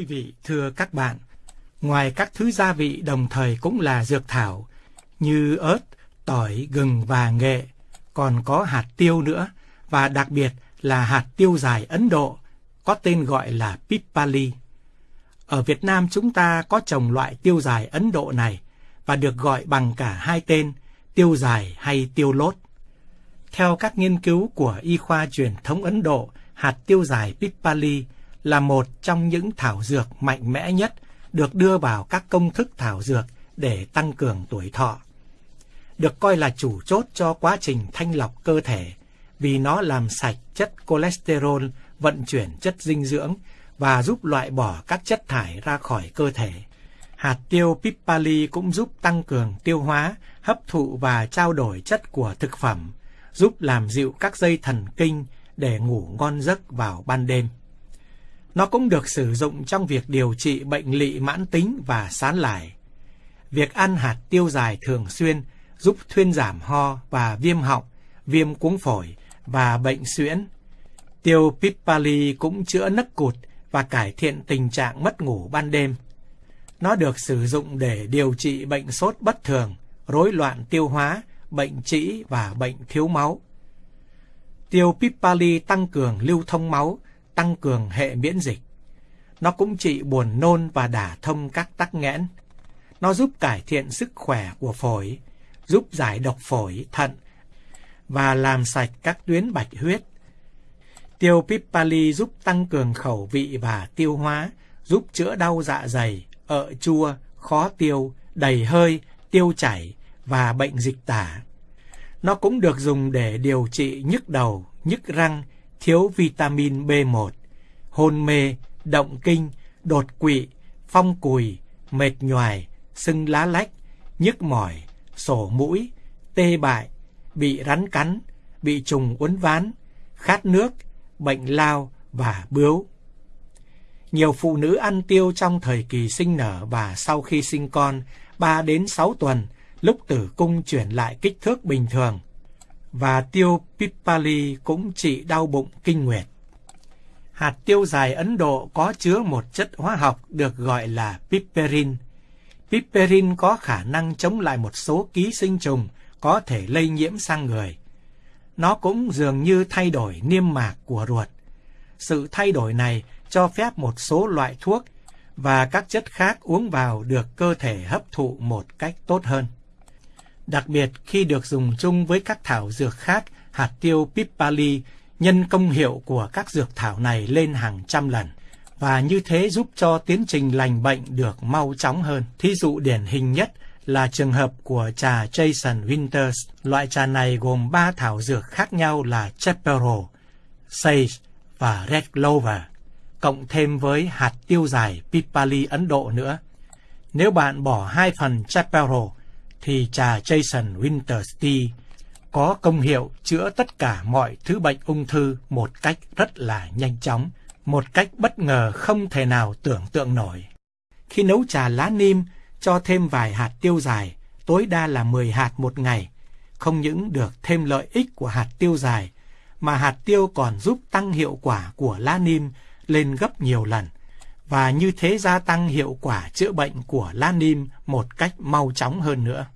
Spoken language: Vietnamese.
Quý vị, thưa các bạn, ngoài các thứ gia vị đồng thời cũng là dược thảo như ớt, tỏi, gừng và nghệ, còn có hạt tiêu nữa và đặc biệt là hạt tiêu dài Ấn Độ có tên gọi là Pipali. Ở Việt Nam chúng ta có trồng loại tiêu dài Ấn Độ này và được gọi bằng cả hai tên tiêu dài hay tiêu lốt. Theo các nghiên cứu của y khoa truyền thống Ấn Độ, hạt tiêu dài Pipali là một trong những thảo dược mạnh mẽ nhất được đưa vào các công thức thảo dược để tăng cường tuổi thọ. Được coi là chủ chốt cho quá trình thanh lọc cơ thể vì nó làm sạch chất cholesterol, vận chuyển chất dinh dưỡng và giúp loại bỏ các chất thải ra khỏi cơ thể. Hạt tiêu Pipali cũng giúp tăng cường tiêu hóa, hấp thụ và trao đổi chất của thực phẩm, giúp làm dịu các dây thần kinh để ngủ ngon giấc vào ban đêm. Nó cũng được sử dụng trong việc điều trị bệnh lị mãn tính và sán lải. Việc ăn hạt tiêu dài thường xuyên giúp thuyên giảm ho và viêm họng, viêm cuống phổi và bệnh suyễn. Tiêu Pipali cũng chữa nấc cụt và cải thiện tình trạng mất ngủ ban đêm. Nó được sử dụng để điều trị bệnh sốt bất thường, rối loạn tiêu hóa, bệnh trĩ và bệnh thiếu máu. Tiêu Pipali tăng cường lưu thông máu, tăng cường hệ miễn dịch. Nó cũng trị buồn nôn và đả thông các tắc nghẽn. Nó giúp cải thiện sức khỏe của phổi, giúp giải độc phổi, thận và làm sạch các tuyến bạch huyết. Tiêu Pipali giúp tăng cường khẩu vị và tiêu hóa, giúp chữa đau dạ dày, ợ chua, khó tiêu, đầy hơi, tiêu chảy và bệnh dịch tả. Nó cũng được dùng để điều trị nhức đầu, nhức răng, thiếu vitamin B1, hôn mê, động kinh, đột quỵ, phong cùi, mệt nhoài, sưng lá lách, nhức mỏi, sổ mũi, tê bại, bị rắn cắn, bị trùng uốn ván, khát nước, bệnh lao và bướu. Nhiều phụ nữ ăn tiêu trong thời kỳ sinh nở và sau khi sinh con 3 đến 6 tuần, lúc tử cung chuyển lại kích thước bình thường. Và tiêu Pipali cũng trị đau bụng kinh nguyệt. Hạt tiêu dài Ấn Độ có chứa một chất hóa học được gọi là piperin. Piperin có khả năng chống lại một số ký sinh trùng có thể lây nhiễm sang người. Nó cũng dường như thay đổi niêm mạc của ruột. Sự thay đổi này cho phép một số loại thuốc và các chất khác uống vào được cơ thể hấp thụ một cách tốt hơn. Đặc biệt khi được dùng chung với các thảo dược khác, hạt tiêu Pipali nhân công hiệu của các dược thảo này lên hàng trăm lần và như thế giúp cho tiến trình lành bệnh được mau chóng hơn. Thí dụ điển hình nhất là trường hợp của trà Jason Winters. Loại trà này gồm ba thảo dược khác nhau là Chaparral, Sage và Red Clover, cộng thêm với hạt tiêu dài Pipali Ấn Độ nữa. Nếu bạn bỏ hai phần Chaparral, thì trà Jason Winterstea có công hiệu chữa tất cả mọi thứ bệnh ung thư một cách rất là nhanh chóng, một cách bất ngờ không thể nào tưởng tượng nổi. Khi nấu trà lá nim, cho thêm vài hạt tiêu dài, tối đa là 10 hạt một ngày. Không những được thêm lợi ích của hạt tiêu dài, mà hạt tiêu còn giúp tăng hiệu quả của lá nim lên gấp nhiều lần, và như thế gia tăng hiệu quả chữa bệnh của lanim một cách mau chóng hơn nữa.